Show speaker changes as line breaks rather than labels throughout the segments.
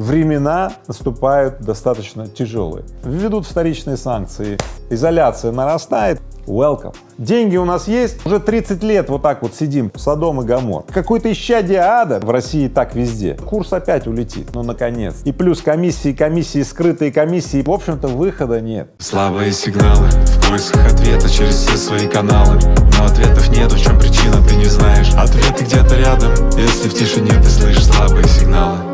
времена наступают достаточно тяжелые. Введут вторичные санкции, изоляция нарастает, welcome. Деньги у нас есть, уже 30 лет вот так вот сидим, Содом и Гамор. Какой-то исчадие ада в России так везде. Курс опять улетит, ну наконец. И плюс комиссии, комиссии, скрытые комиссии, в общем-то выхода нет.
Слабые сигналы, в поисках ответа через все свои каналы Но ответов нету, в чем причина, ты не знаешь Ответы где-то рядом, если в тишине ты слышишь слабые сигналы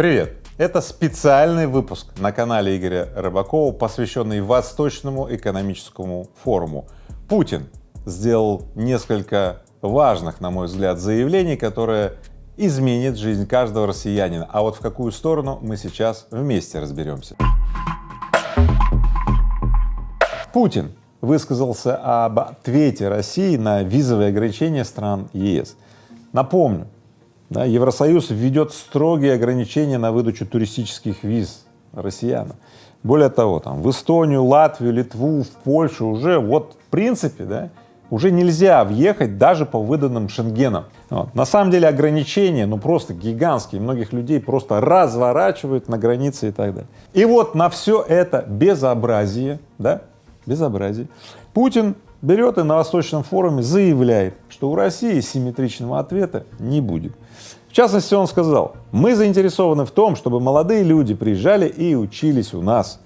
Привет! Это специальный выпуск на канале Игоря Рыбакова, посвященный Восточному экономическому форуму. Путин сделал несколько важных, на мой взгляд, заявлений, которые изменят жизнь каждого россиянина. А вот в какую сторону мы сейчас вместе разберемся. Путин высказался об ответе России на визовые ограничения стран ЕС. Напомню, да, Евросоюз введет строгие ограничения на выдачу туристических виз россиянам. Более того, там в Эстонию, Латвию, Литву, в Польшу уже вот в принципе, да, уже нельзя въехать даже по выданным шенгенам. Вот. На самом деле ограничения, ну просто гигантские, многих людей просто разворачивают на границе и так далее. И вот на все это безобразие, да, безобразие, Путин берет и на Восточном форуме заявляет, что у России симметричного ответа не будет. В частности, он сказал, мы заинтересованы в том, чтобы молодые люди приезжали и учились у нас.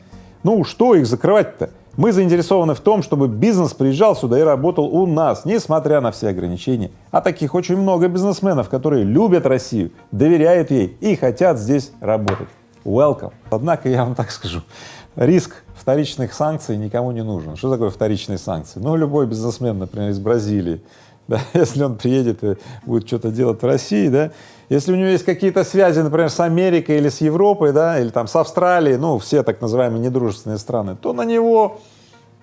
Ну, что их закрывать-то? Мы заинтересованы в том, чтобы бизнес приезжал сюда и работал у нас, несмотря на все ограничения. А таких очень много бизнесменов, которые любят Россию, доверяют ей и хотят здесь работать. Welcome. Однако я вам так скажу, риск вторичных санкций никому не нужен. Что такое вторичные санкции? Ну, любой бизнесмен, например, из Бразилии, да, если он приедет и будет что-то делать в России, да, если у него есть какие-то связи, например, с Америкой или с Европой, да, или там с Австралией, ну, все так называемые недружественные страны, то на него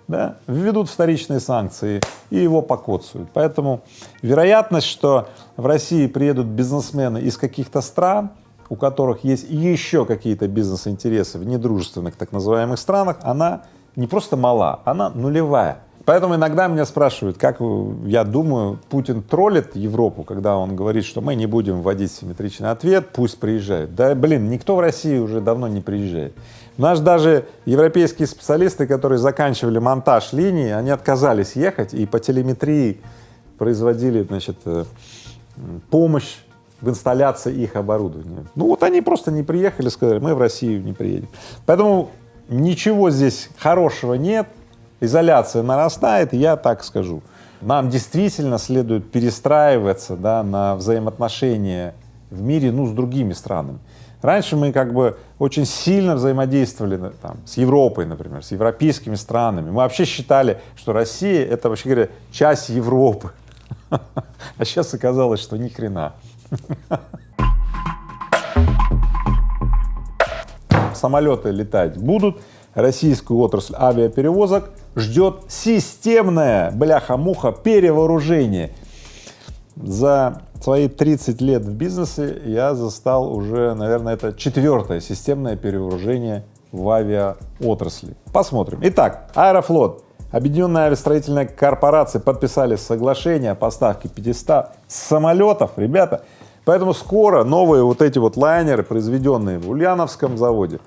да, введут вторичные санкции и его покоцают. Поэтому вероятность, что в России приедут бизнесмены из каких-то стран, у которых есть еще какие-то бизнес-интересы в недружественных так называемых странах, она не просто мала, она нулевая. Поэтому иногда меня спрашивают, как я думаю, Путин троллит Европу, когда он говорит, что мы не будем вводить симметричный ответ, пусть приезжает. Да, блин, никто в России уже давно не приезжает. Наш даже европейские специалисты, которые заканчивали монтаж линии, они отказались ехать и по телеметрии производили, значит, э, помощь в инсталляции их оборудования. Ну вот они просто не приехали, сказали, мы в Россию не приедем. Поэтому ничего здесь хорошего нет, изоляция нарастает, я так скажу. Нам действительно следует перестраиваться да, на взаимоотношения в мире ну, с другими странами. Раньше мы как бы очень сильно взаимодействовали там, с Европой, например, с европейскими странами. Мы вообще считали, что Россия — это, вообще говоря, часть Европы. А сейчас оказалось, что ни хрена. Самолеты летать будут, российскую отрасль авиаперевозок ждет системное, бляха-муха, перевооружение. За свои 30 лет в бизнесе я застал уже, наверное, это четвертое системное перевооружение в авиаотрасли. Посмотрим. Итак, Аэрофлот, Объединенная авиастроительная корпорация подписали соглашение о поставке 500 самолетов, ребята. Поэтому скоро новые вот эти вот лайнеры, произведенные в Ульяновском заводе,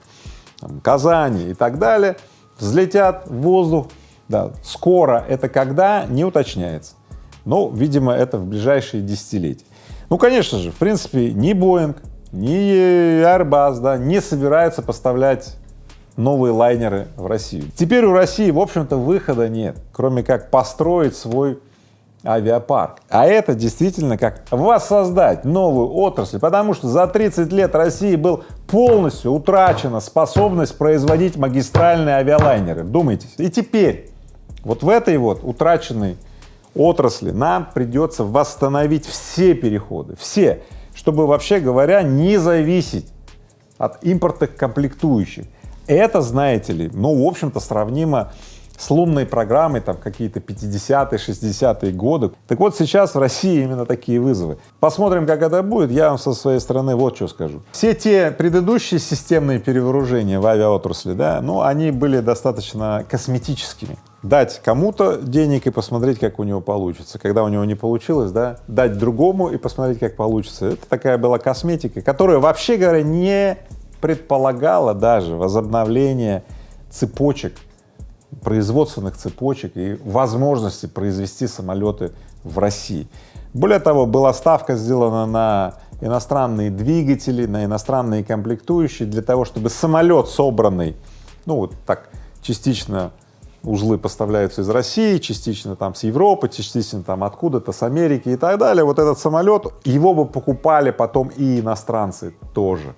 там, Казани и так далее, взлетят в воздух. Да, скоро это когда, не уточняется. Но, видимо, это в ближайшие десятилетия. Ну, конечно же, в принципе, ни Боинг, ни Airbus, да, не собираются поставлять новые лайнеры в Россию. Теперь у России, в общем-то, выхода нет, кроме как построить свой авиапарк. А это действительно как воссоздать новую отрасль, потому что за 30 лет России был полностью утрачена способность производить магистральные авиалайнеры. Думайте. И теперь вот в этой вот утраченной отрасли нам придется восстановить все переходы, все, чтобы вообще говоря не зависеть от импортных комплектующих. Это, знаете ли, ну, в общем-то, сравнимо с лунной программой, там какие-то 50-е, 60-е годы. Так вот сейчас в России именно такие вызовы. Посмотрим, как это будет. Я вам со своей стороны вот что скажу. Все те предыдущие системные перевооружения в авиаотрасли, да, ну, они были достаточно косметическими. дать кому-то денег и посмотреть, как у него получится. Когда у него не получилось, да, дать другому и посмотреть, как получится. Это такая была косметика, которая, вообще говоря, не предполагала даже возобновление цепочек, производственных цепочек и возможности произвести самолеты в России. Более того, была ставка сделана на иностранные двигатели, на иностранные комплектующие для того, чтобы самолет собранный, ну вот так частично узлы поставляются из России, частично там с Европы, частично там откуда-то, с Америки и так далее. Вот этот самолет, его бы покупали потом и иностранцы тоже.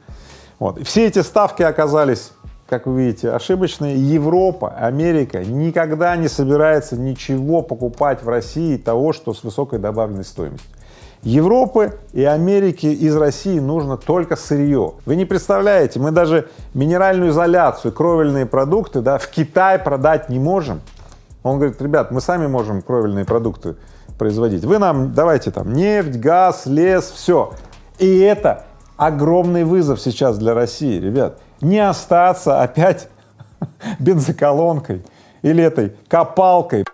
Вот. Все эти ставки оказались, как вы видите, ошибочные. Европа, Америка никогда не собирается ничего покупать в России того, что с высокой добавленной стоимостью. Европы и Америки из России нужно только сырье. Вы не представляете, мы даже минеральную изоляцию, кровельные продукты да, в Китай продать не можем. Он говорит, ребят, мы сами можем кровельные продукты производить. Вы нам давайте там нефть, газ, лес, все. И это огромный вызов сейчас для России, ребят. Не остаться опять бензоколонкой или этой копалкой.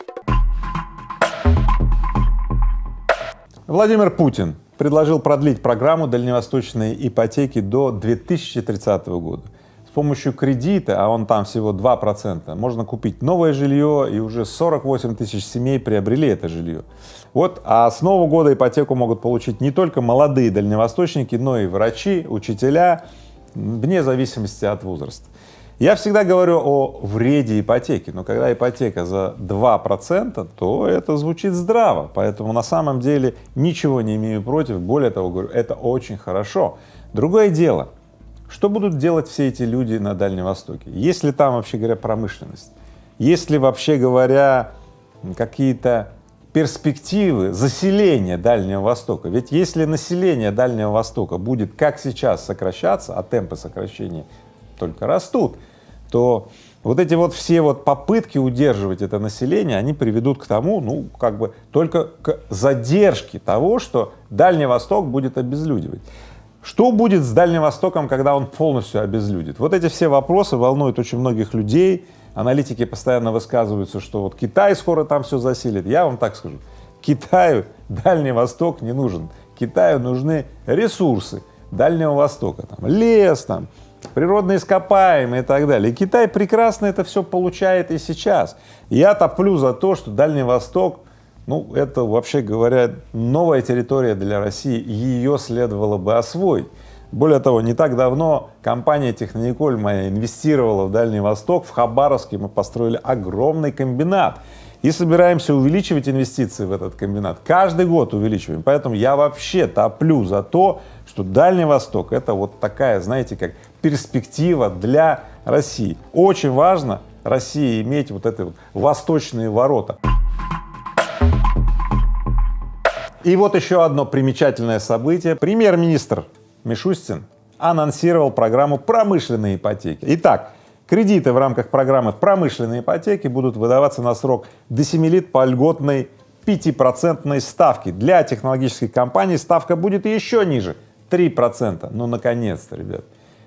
Владимир Путин предложил продлить программу дальневосточной ипотеки до 2030 года. С помощью кредита, а он там всего 2%, можно купить новое жилье, и уже 48 тысяч семей приобрели это жилье. Вот, а с нового года ипотеку могут получить не только молодые дальневосточники, но и врачи, учителя, вне зависимости от возраста. Я всегда говорю о вреде ипотеки, но когда ипотека за 2%, то это звучит здраво, поэтому на самом деле ничего не имею против, более того, говорю, это очень хорошо. Другое дело, что будут делать все эти люди на Дальнем Востоке? Есть ли там, вообще говоря, промышленность? Есть ли, вообще говоря, какие-то перспективы заселения Дальнего Востока? Ведь если население Дальнего Востока будет, как сейчас, сокращаться, а темпы сокращения только растут, то вот эти вот все вот попытки удерживать это население, они приведут к тому, ну, как бы только к задержке того, что Дальний Восток будет обезлюдивать. Что будет с Дальним Востоком, когда он полностью обезлюдит? Вот эти все вопросы волнуют очень многих людей. Аналитики постоянно высказываются, что вот Китай скоро там все заселит. Я вам так скажу, Китаю Дальний Восток не нужен. Китаю нужны ресурсы Дальнего Востока, там лес, там природные ископаемые и так далее. И Китай прекрасно это все получает и сейчас. Я топлю за то, что Дальний Восток, ну, это, вообще говоря, новая территория для России, ее следовало бы освоить. Более того, не так давно компания Технониколь моя инвестировала в Дальний Восток, в Хабаровске мы построили огромный комбинат и собираемся увеличивать инвестиции в этот комбинат. Каждый год увеличиваем. Поэтому я вообще топлю за то, что Дальний Восток — это вот такая, знаете, как перспектива для России. Очень важно России иметь вот эти вот восточные ворота. И вот еще одно примечательное событие. Премьер-министр Мишустин анонсировал программу промышленной ипотеки. Итак, кредиты в рамках программы промышленной ипотеки будут выдаваться на срок до 7 лет по льготной 5% ставке. Для технологических компаний ставка будет еще ниже 3%. Ну, наконец-то, ребят.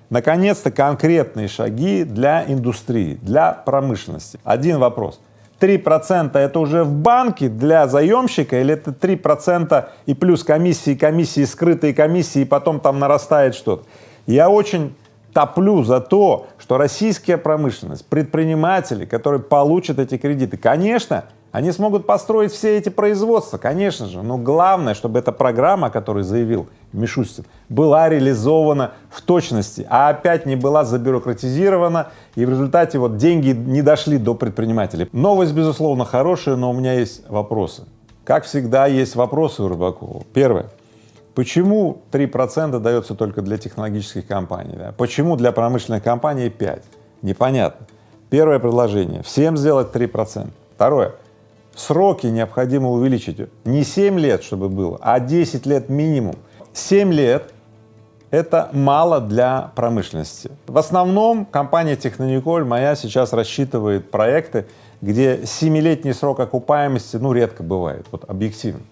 Наконец-то конкретные шаги для индустрии, для промышленности. Один вопрос. 3% это уже в банке для заемщика или это 3% и плюс комиссии, комиссии, скрытые комиссии, и потом там нарастает что-то? Я очень топлю за то, что российская промышленность, предприниматели, которые получат эти кредиты, конечно, они смогут построить все эти производства, конечно же, но главное, чтобы эта программа, о которой заявил Мишустин, была реализована в точности, а опять не была забюрократизирована, и в результате вот деньги не дошли до предпринимателей. Новость, безусловно, хорошая, но у меня есть вопросы. Как всегда, есть вопросы у Рыбакова. Первое. Почему 3% дается только для технологических компаний? Да? Почему для промышленных компаний 5%? Непонятно. Первое предложение — всем сделать 3%. Второе сроки необходимо увеличить. Не 7 лет, чтобы было, а 10 лет минимум. 7 лет — это мало для промышленности. В основном компания Технониколь моя сейчас рассчитывает проекты, где 7-летний срок окупаемости, ну, редко бывает, вот объективно.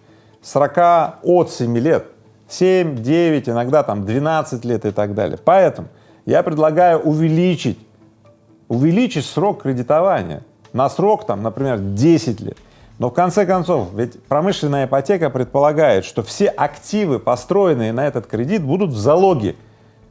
Срока от 7 лет, 7, 9, иногда там 12 лет и так далее. Поэтому я предлагаю увеличить, увеличить срок кредитования на срок, там, например, 10 лет. Но в конце концов, ведь промышленная ипотека предполагает, что все активы, построенные на этот кредит, будут в залоге.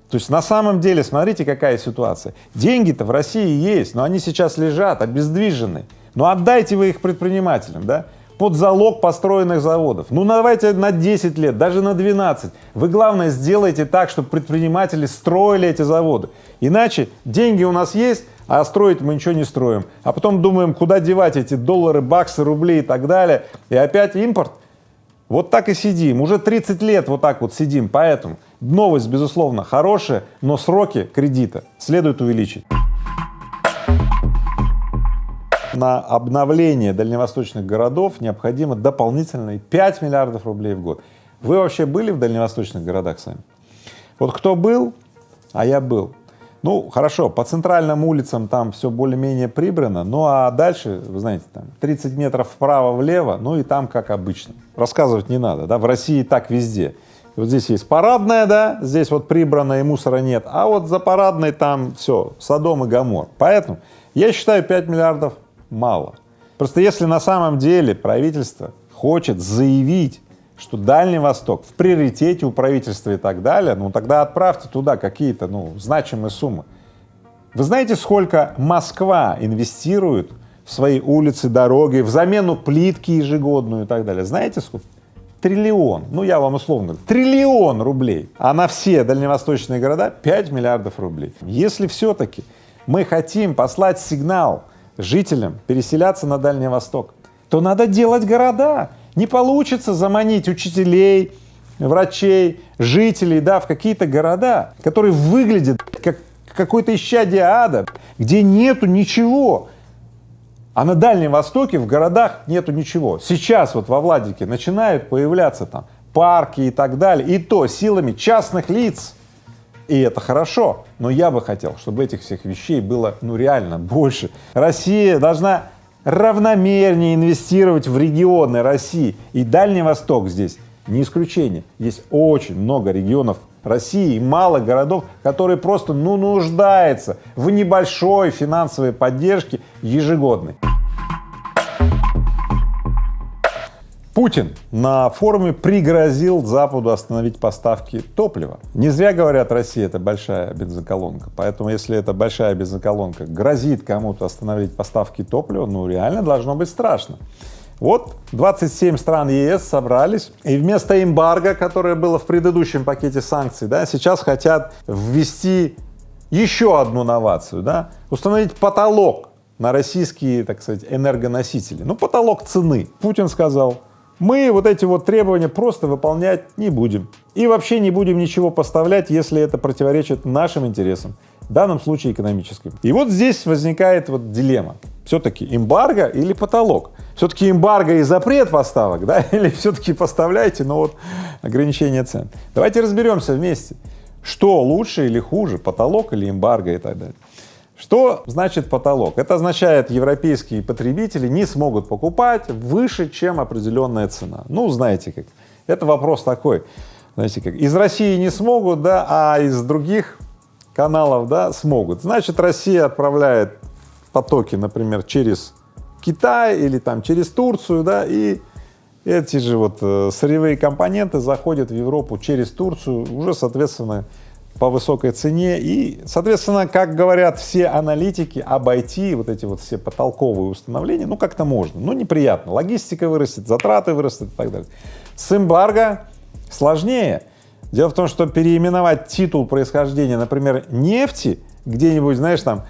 То есть на самом деле, смотрите, какая ситуация. Деньги-то в России есть, но они сейчас лежат обездвижены. Но отдайте вы их предпринимателям, да? под залог построенных заводов. Ну, давайте на 10 лет, даже на 12. Вы, главное, сделайте так, чтобы предприниматели строили эти заводы. Иначе деньги у нас есть, а строить мы ничего не строим. А потом думаем, куда девать эти доллары, баксы, рубли и так далее. И опять импорт. Вот так и сидим. Уже 30 лет вот так вот сидим. Поэтому новость, безусловно, хорошая, но сроки кредита следует увеличить на обновление дальневосточных городов необходимо дополнительные 5 миллиардов рублей в год. Вы вообще были в дальневосточных городах сами? Вот кто был, а я был. Ну, хорошо, по центральным улицам там все более-менее прибрано, ну а дальше, вы знаете, там 30 метров вправо-влево, ну и там как обычно. Рассказывать не надо, да, в России так везде. Вот здесь есть парадная, да, здесь вот прибрано и мусора нет, а вот за парадной там все, Содом и Гамор. Поэтому я считаю 5 миллиардов мало. Просто если на самом деле правительство хочет заявить, что Дальний Восток в приоритете у правительства и так далее, ну тогда отправьте туда какие-то, ну, значимые суммы. Вы знаете, сколько Москва инвестирует в свои улицы, дороги, в замену плитки ежегодную и так далее? Знаете сколько? Триллион, ну я вам условно, триллион рублей, а на все дальневосточные города 5 миллиардов рублей. Если все-таки мы хотим послать сигнал жителям переселяться на Дальний Восток, то надо делать города. Не получится заманить учителей, врачей, жителей, да, в какие-то города, которые выглядят как какой-то исчадие ада, где нету ничего. А на Дальнем Востоке в городах нету ничего. Сейчас вот во Владике начинают появляться там парки и так далее, и то силами частных лиц. И это хорошо, но я бы хотел, чтобы этих всех вещей было, ну, реально больше. Россия должна равномернее инвестировать в регионы России, и Дальний Восток здесь не исключение. Есть очень много регионов России и мало городов, которые просто, ну, нуждаются в небольшой финансовой поддержке ежегодной. Путин на форуме пригрозил Западу остановить поставки топлива. Не зря говорят, Россия — это большая бензоколонка, поэтому если эта большая бензоколонка грозит кому-то остановить поставки топлива, ну реально должно быть страшно. Вот 27 стран ЕС собрались, и вместо эмбарго, которое было в предыдущем пакете санкций, да, сейчас хотят ввести еще одну новацию, да, установить потолок на российские, так сказать, энергоносители. Ну, потолок цены. Путин сказал, мы вот эти вот требования просто выполнять не будем. И вообще не будем ничего поставлять, если это противоречит нашим интересам, в данном случае экономическим. И вот здесь возникает вот дилемма. Все-таки эмбарго или потолок? Все-таки эмбарго и запрет поставок, да, или все-таки поставляйте, но вот ограничение цен. Давайте разберемся вместе, что лучше или хуже, потолок или эмбарго и так далее. Что значит потолок? Это означает, европейские потребители не смогут покупать выше, чем определенная цена. Ну, знаете как, это вопрос такой, знаете как, из России не смогут, да, а из других каналов, да, смогут. Значит, Россия отправляет потоки, например, через Китай или там через Турцию, да, и эти же вот э, сырьевые компоненты заходят в Европу через Турцию, уже, соответственно, по высокой цене и, соответственно, как говорят все аналитики, обойти вот эти вот все потолковые установления, ну, как-то можно, ну, неприятно, логистика вырастет, затраты вырастут и так далее. С эмбарго сложнее. Дело в том, что переименовать титул происхождения, например, нефти, где-нибудь, знаешь, там,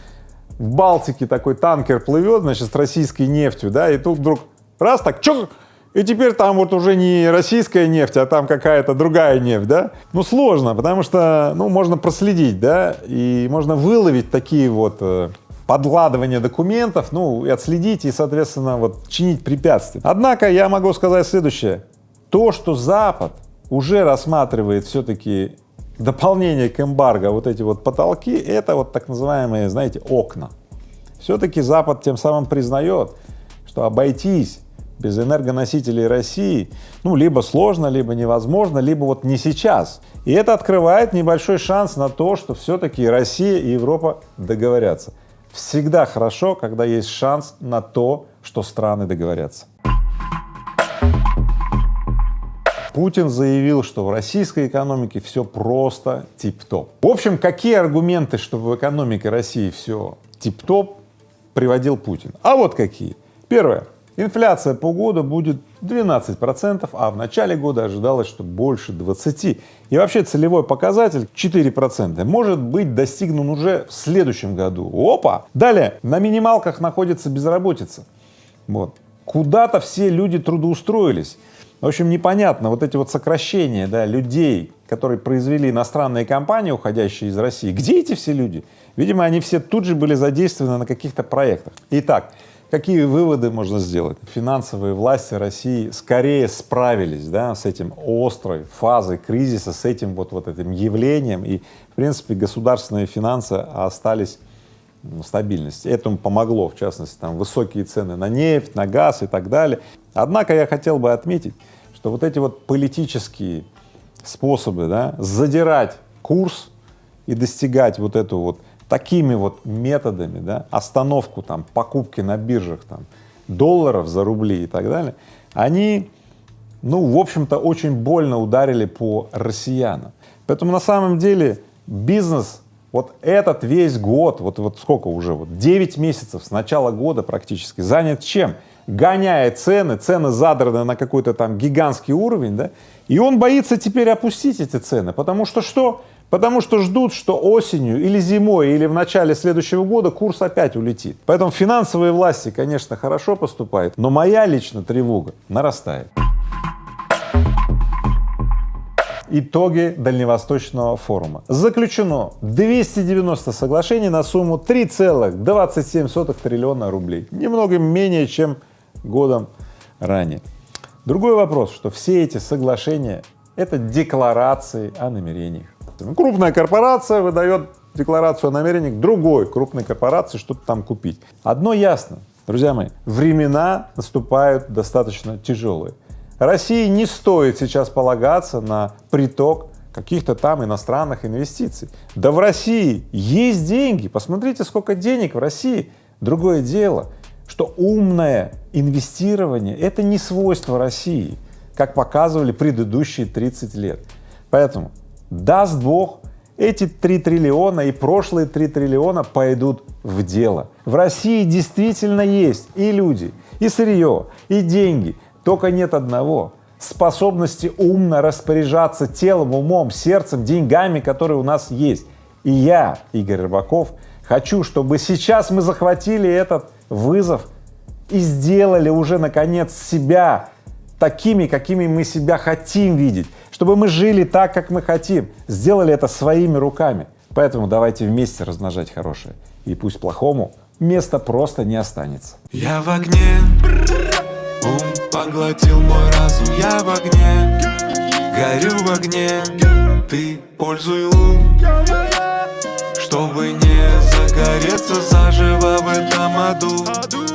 в Балтике такой танкер плывет, значит, с российской нефтью, да, и тут вдруг раз так, чё, и теперь там вот уже не российская нефть, а там какая-то другая нефть, да? Ну, сложно, потому что, ну, можно проследить, да, и можно выловить такие вот э, подгладывания документов, ну, и отследить, и, соответственно, вот чинить препятствия. Однако я могу сказать следующее. То, что Запад уже рассматривает все-таки дополнение к эмбарго, вот эти вот потолки, это вот так называемые, знаете, окна. Все-таки Запад тем самым признает, что обойтись без энергоносителей России, ну, либо сложно, либо невозможно, либо вот не сейчас. И это открывает небольшой шанс на то, что все-таки Россия и Европа договорятся. Всегда хорошо, когда есть шанс на то, что страны договорятся. Путин заявил, что в российской экономике все просто тип-топ. В общем, какие аргументы, что в экономике России все тип-топ, приводил Путин? А вот какие. Первое. Инфляция по году будет 12 процентов, а в начале года ожидалось, что больше 20. И вообще целевой показатель 4 процента может быть достигнут уже в следующем году. Опа! Далее, на минималках находится безработица. Вот. Куда-то все люди трудоустроились. В общем, непонятно, вот эти вот сокращения, да, людей, которые произвели иностранные компании, уходящие из России, где эти все люди? Видимо, они все тут же были задействованы на каких-то проектах. Итак, какие выводы можно сделать? Финансовые власти России скорее справились, да, с этим острой фазой кризиса, с этим вот, вот этим явлением, и, в принципе, государственные финансы остались стабильности. Этому помогло, в частности, там высокие цены на нефть, на газ и так далее. Однако я хотел бы отметить, что вот эти вот политические способы, да, задирать курс и достигать вот эту вот такими вот методами, да, остановку там покупки на биржах там долларов за рубли и так далее, они, ну, в общем-то, очень больно ударили по россиянам. Поэтому на самом деле бизнес вот этот весь год, вот, вот сколько уже, вот 9 месяцев с начала года практически занят чем? Гоняя цены, цены задраны на какой-то там гигантский уровень, да, и он боится теперь опустить эти цены, потому что что? Потому что ждут, что осенью или зимой, или в начале следующего года курс опять улетит. Поэтому финансовые власти, конечно, хорошо поступают, но моя лично тревога нарастает. Итоги Дальневосточного форума. Заключено 290 соглашений на сумму 3,27 триллиона рублей. Немного менее, чем годом ранее. Другой вопрос, что все эти соглашения — это декларации о намерениях. Крупная корпорация выдает декларацию о намерениях другой крупной корпорации что-то там купить. Одно ясно, друзья мои, времена наступают достаточно тяжелые. России не стоит сейчас полагаться на приток каких-то там иностранных инвестиций. Да в России есть деньги, посмотрите, сколько денег в России. Другое дело, что умное инвестирование — это не свойство России, как показывали предыдущие 30 лет. Поэтому, даст Бог, эти 3 триллиона и прошлые 3 триллиона пойдут в дело. В России действительно есть и люди, и сырье, и деньги, только нет одного — способности умно распоряжаться телом, умом, сердцем, деньгами, которые у нас есть. И я, Игорь Рыбаков, хочу, чтобы сейчас мы захватили этот вызов и сделали уже, наконец, себя такими, какими мы себя хотим видеть, чтобы мы жили так, как мы хотим, сделали это своими руками. Поэтому давайте вместе размножать хорошее, и пусть плохому места просто не останется.
Я в огне, ум поглотил мой разум, я в огне, горю в огне, ты пользуй ум, чтобы не загореться заживо в этом аду.